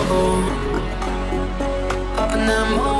Up in that morning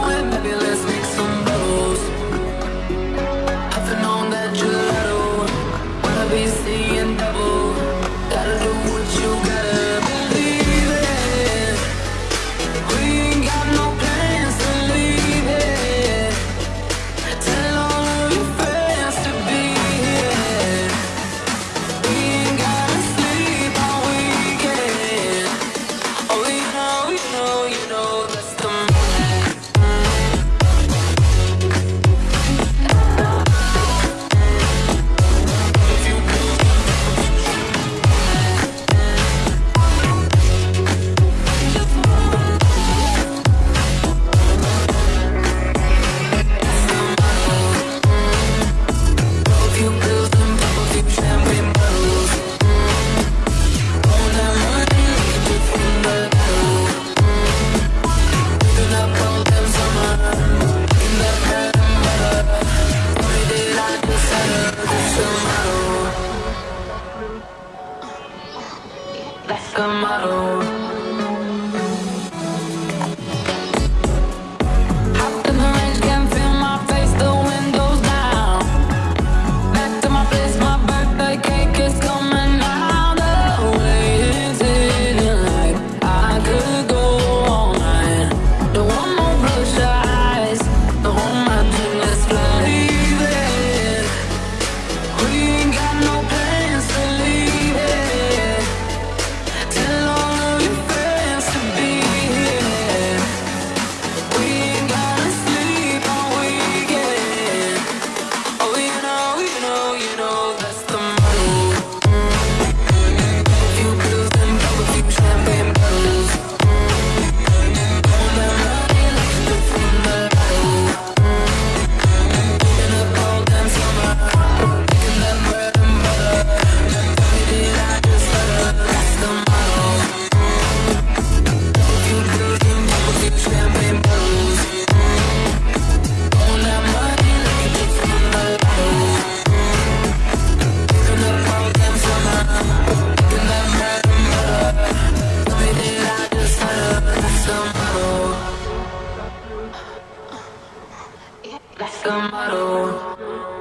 like a model. like a model.